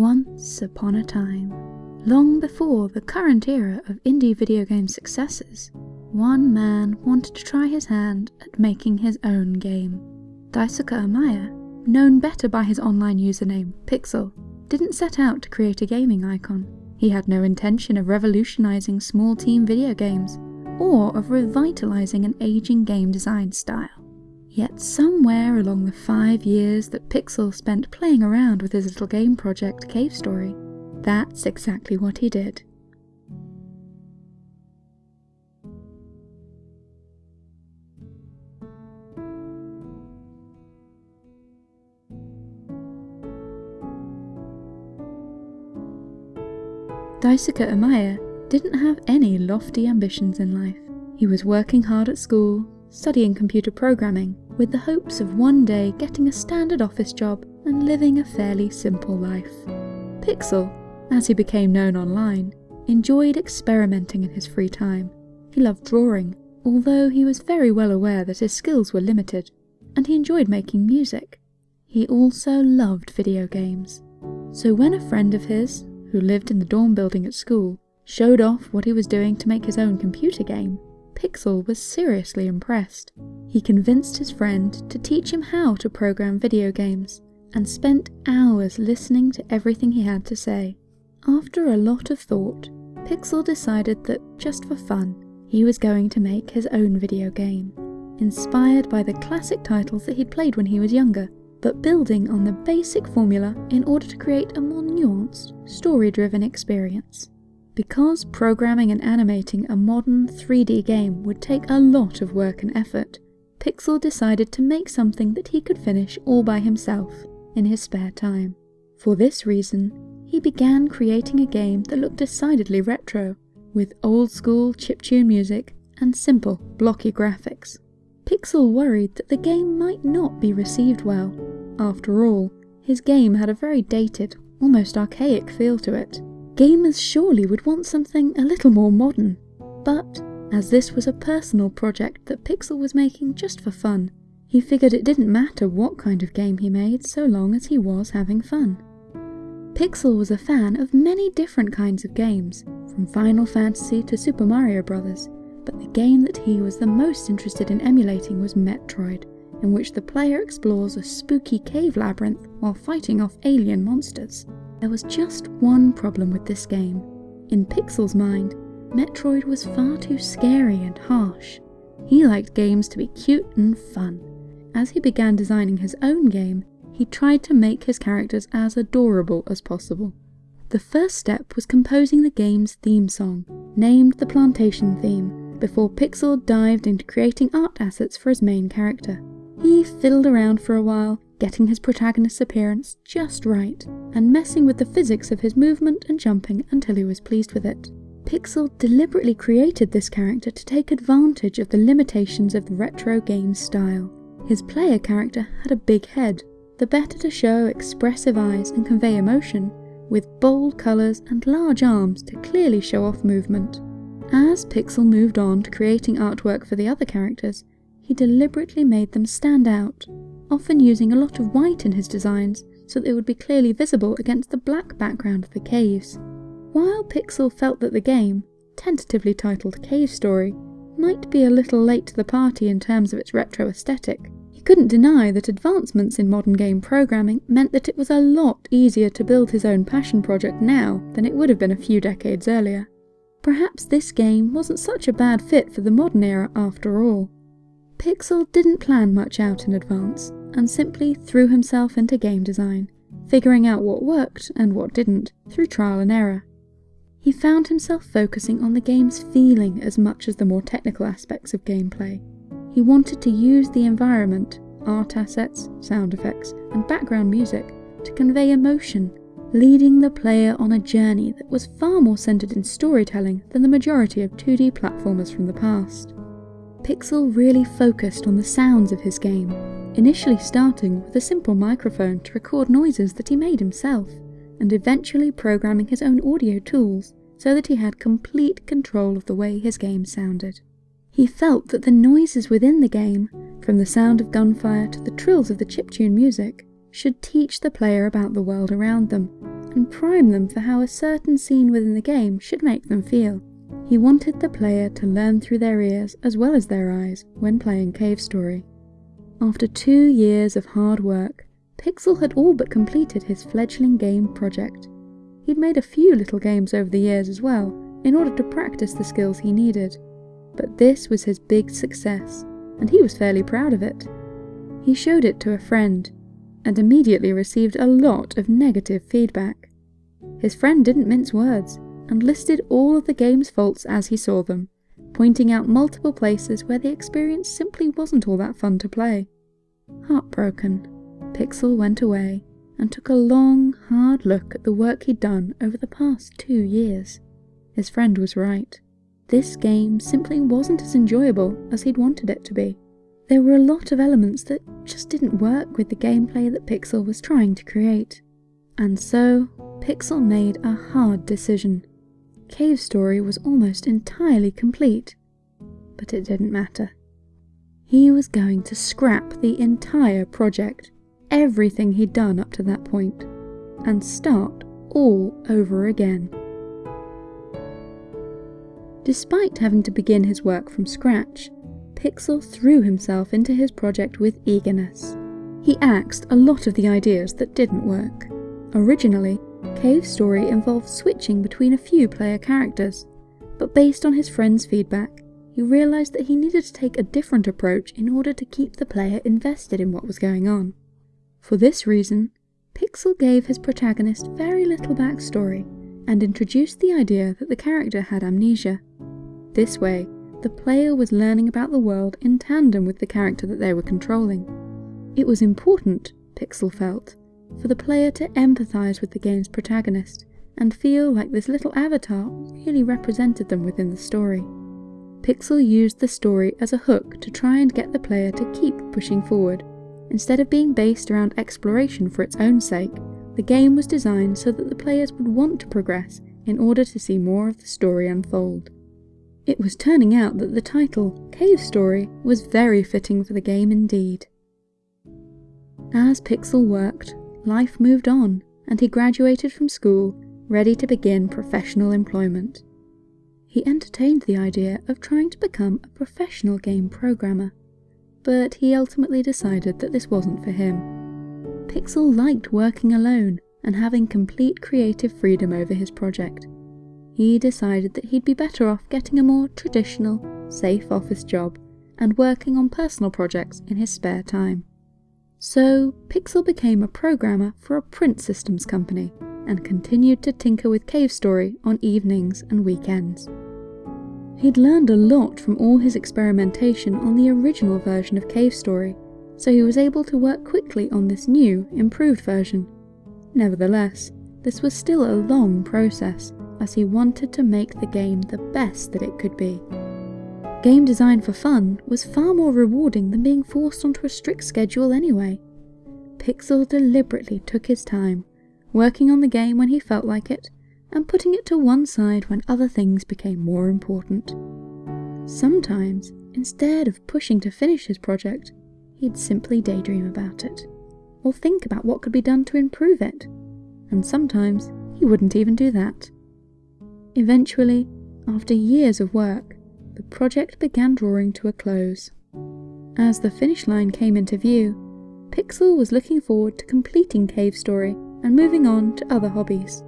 Once upon a time, long before the current era of indie video game successes, one man wanted to try his hand at making his own game. Daisuke Amaya, known better by his online username Pixel, didn't set out to create a gaming icon. He had no intention of revolutionizing small team video games, or of revitalizing an aging game design style. Yet somewhere along the five years that Pixel spent playing around with his little game project Cave Story, that's exactly what he did. Daisuke Amaya didn't have any lofty ambitions in life. He was working hard at school, studying computer programming, with the hopes of one day getting a standard office job and living a fairly simple life. Pixel, as he became known online, enjoyed experimenting in his free time. He loved drawing, although he was very well aware that his skills were limited, and he enjoyed making music. He also loved video games. So when a friend of his, who lived in the dorm building at school, showed off what he was doing to make his own computer game, Pixel was seriously impressed. He convinced his friend to teach him how to program video games, and spent hours listening to everything he had to say. After a lot of thought, Pixel decided that, just for fun, he was going to make his own video game, inspired by the classic titles that he'd played when he was younger, but building on the basic formula in order to create a more nuanced, story-driven experience. Because programming and animating a modern 3D game would take a lot of work and effort, Pixel decided to make something that he could finish all by himself in his spare time. For this reason, he began creating a game that looked decidedly retro, with old school chiptune music and simple, blocky graphics. Pixel worried that the game might not be received well. After all, his game had a very dated, almost archaic feel to it, Gamers surely would want something a little more modern. But, as this was a personal project that Pixel was making just for fun, he figured it didn't matter what kind of game he made so long as he was having fun. Pixel was a fan of many different kinds of games, from Final Fantasy to Super Mario Bros., but the game that he was the most interested in emulating was Metroid, in which the player explores a spooky cave labyrinth while fighting off alien monsters. There was just one problem with this game. In Pixel's mind, Metroid was far too scary and harsh. He liked games to be cute and fun. As he began designing his own game, he tried to make his characters as adorable as possible. The first step was composing the game's theme song, named the Plantation theme, before Pixel dived into creating art assets for his main character. He fiddled around for a while, getting his protagonist's appearance just right, and messing with the physics of his movement and jumping until he was pleased with it. Pixel deliberately created this character to take advantage of the limitations of the retro game style. His player character had a big head, the better to show expressive eyes and convey emotion, with bold colours and large arms to clearly show off movement. As Pixel moved on to creating artwork for the other characters, he deliberately made them stand out, often using a lot of white in his designs so that they would be clearly visible against the black background of the caves. While Pixel felt that the game, tentatively titled Cave Story, might be a little late to the party in terms of its retro aesthetic, he couldn't deny that advancements in modern game programming meant that it was a lot easier to build his own passion project now than it would have been a few decades earlier. Perhaps this game wasn't such a bad fit for the modern era after all. Pixel didn't plan much out in advance, and simply threw himself into game design, figuring out what worked and what didn't through trial and error. He found himself focusing on the game's feeling as much as the more technical aspects of gameplay. He wanted to use the environment, art assets, sound effects, and background music to convey emotion, leading the player on a journey that was far more centered in storytelling than the majority of 2D platformers from the past. Pixel really focused on the sounds of his game, initially starting with a simple microphone to record noises that he made himself, and eventually programming his own audio tools so that he had complete control of the way his game sounded. He felt that the noises within the game, from the sound of gunfire to the trills of the chiptune music, should teach the player about the world around them, and prime them for how a certain scene within the game should make them feel. He wanted the player to learn through their ears as well as their eyes when playing Cave Story. After two years of hard work, Pixel had all but completed his fledgling game project. He'd made a few little games over the years as well, in order to practice the skills he needed. But this was his big success, and he was fairly proud of it. He showed it to a friend, and immediately received a lot of negative feedback. His friend didn't mince words, and listed all of the game's faults as he saw them, pointing out multiple places where the experience simply wasn't all that fun to play. Heartbroken, Pixel went away and took a long, hard look at the work he'd done over the past two years. His friend was right. This game simply wasn't as enjoyable as he'd wanted it to be. There were a lot of elements that just didn't work with the gameplay that Pixel was trying to create. And so, Pixel made a hard decision. Cave Story was almost entirely complete, but it didn't matter. He was going to scrap the entire project, everything he'd done up to that point, and start all over again. Despite having to begin his work from scratch, Pixel threw himself into his project with eagerness. He axed a lot of the ideas that didn't work. Originally, Cave Story involved switching between a few player characters, but based on his friend's feedback, he realised that he needed to take a different approach in order to keep the player invested in what was going on. For this reason, Pixel gave his protagonist very little backstory and introduced the idea that the character had amnesia. This way, the player was learning about the world in tandem with the character that they were controlling. It was important, Pixel felt, for the player to empathise with the game's protagonist and feel like this little avatar really represented them within the story. Pixel used the story as a hook to try and get the player to keep pushing forward. Instead of being based around exploration for its own sake, the game was designed so that the players would want to progress in order to see more of the story unfold. It was turning out that the title, Cave Story, was very fitting for the game indeed. As Pixel worked, life moved on, and he graduated from school, ready to begin professional employment. He entertained the idea of trying to become a professional game programmer, but he ultimately decided that this wasn't for him. Pixel liked working alone and having complete creative freedom over his project. He decided that he'd be better off getting a more traditional, safe office job and working on personal projects in his spare time. So, Pixel became a programmer for a print systems company and continued to tinker with Cave Story on evenings and weekends. He'd learned a lot from all his experimentation on the original version of Cave Story, so he was able to work quickly on this new, improved version. Nevertheless, this was still a long process, as he wanted to make the game the best that it could be. Game design for fun was far more rewarding than being forced onto a strict schedule anyway. Pixel deliberately took his time, working on the game when he felt like it, and putting it to one side when other things became more important. Sometimes, instead of pushing to finish his project, he'd simply daydream about it, or think about what could be done to improve it, and sometimes he wouldn't even do that. Eventually, after years of work, the project began drawing to a close. As the finish line came into view, Pixel was looking forward to completing Cave Story and moving on to other hobbies.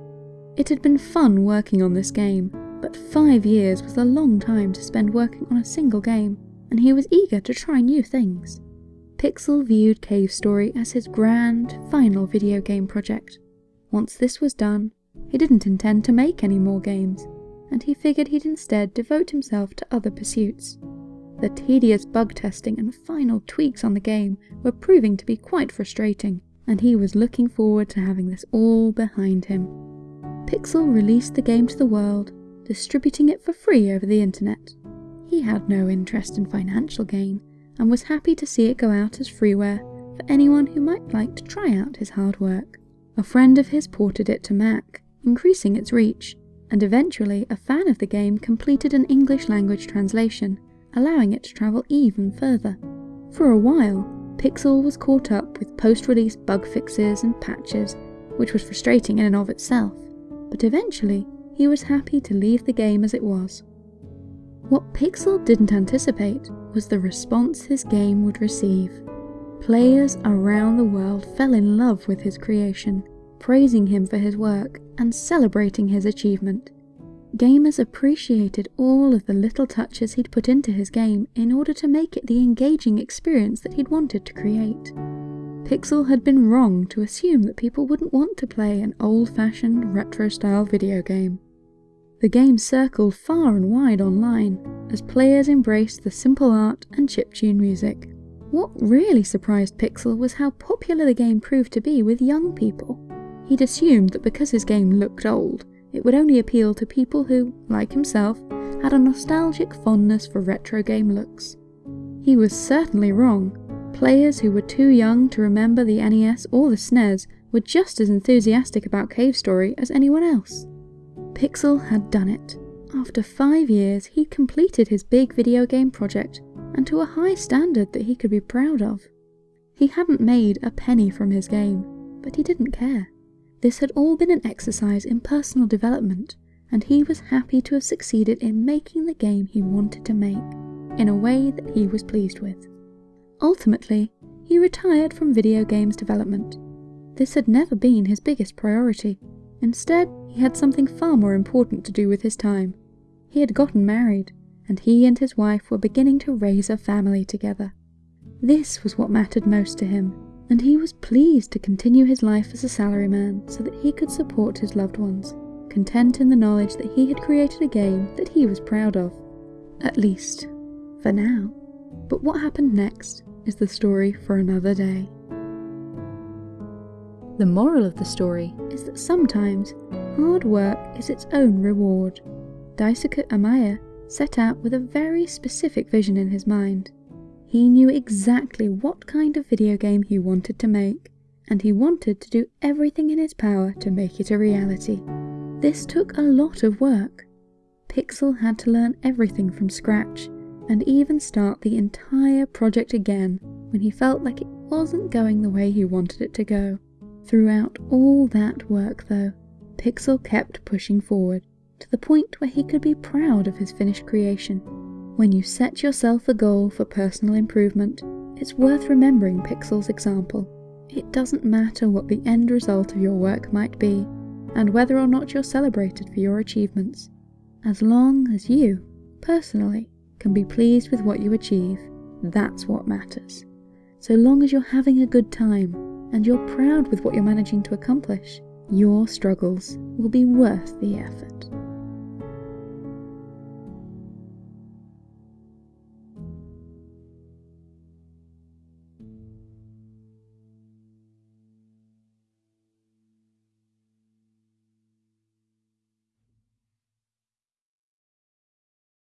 It had been fun working on this game, but five years was a long time to spend working on a single game, and he was eager to try new things. Pixel viewed Cave Story as his grand, final video game project. Once this was done, he didn't intend to make any more games, and he figured he'd instead devote himself to other pursuits. The tedious bug testing and final tweaks on the game were proving to be quite frustrating, and he was looking forward to having this all behind him. Pixel released the game to the world, distributing it for free over the internet. He had no interest in financial gain, and was happy to see it go out as freeware for anyone who might like to try out his hard work. A friend of his ported it to Mac, increasing its reach, and eventually a fan of the game completed an English language translation, allowing it to travel even further. For a while, Pixel was caught up with post-release bug fixes and patches, which was frustrating in and of itself, but eventually he was happy to leave the game as it was. What Pixel didn't anticipate was the response his game would receive. Players around the world fell in love with his creation, praising him for his work and celebrating his achievement. Gamers appreciated all of the little touches he'd put into his game in order to make it the engaging experience that he'd wanted to create. Pixel had been wrong to assume that people wouldn't want to play an old-fashioned retro-style video game. The game circled far and wide online as players embraced the simple art and chiptune music. What really surprised Pixel was how popular the game proved to be with young people. He'd assumed that because his game looked old, it would only appeal to people who, like himself, had a nostalgic fondness for retro game looks. He was certainly wrong. Players who were too young to remember the NES or the SNES were just as enthusiastic about Cave Story as anyone else. Pixel had done it. After five years, he'd completed his big video game project, and to a high standard that he could be proud of. He hadn't made a penny from his game, but he didn't care. This had all been an exercise in personal development, and he was happy to have succeeded in making the game he wanted to make, in a way that he was pleased with. Ultimately, he retired from video games development. This had never been his biggest priority, Instead, he had something far more important to do with his time. He had gotten married, and he and his wife were beginning to raise a family together. This was what mattered most to him, and he was pleased to continue his life as a salaryman so that he could support his loved ones, content in the knowledge that he had created a game that he was proud of. At least, for now. But what happened next is the story for another day. The moral of the story is that sometimes hard work is its own reward. Daisuke Amaya set out with a very specific vision in his mind. He knew exactly what kind of video game he wanted to make, and he wanted to do everything in his power to make it a reality. This took a lot of work. Pixel had to learn everything from scratch, and even start the entire project again when he felt like it wasn't going the way he wanted it to go. Throughout all that work, though, Pixel kept pushing forward, to the point where he could be proud of his finished creation. When you set yourself a goal for personal improvement, it's worth remembering Pixel's example. It doesn't matter what the end result of your work might be, and whether or not you're celebrated for your achievements, as long as you, personally, can be pleased with what you achieve, that's what matters. So long as you're having a good time and you're proud with what you're managing to accomplish, your struggles will be worth the effort.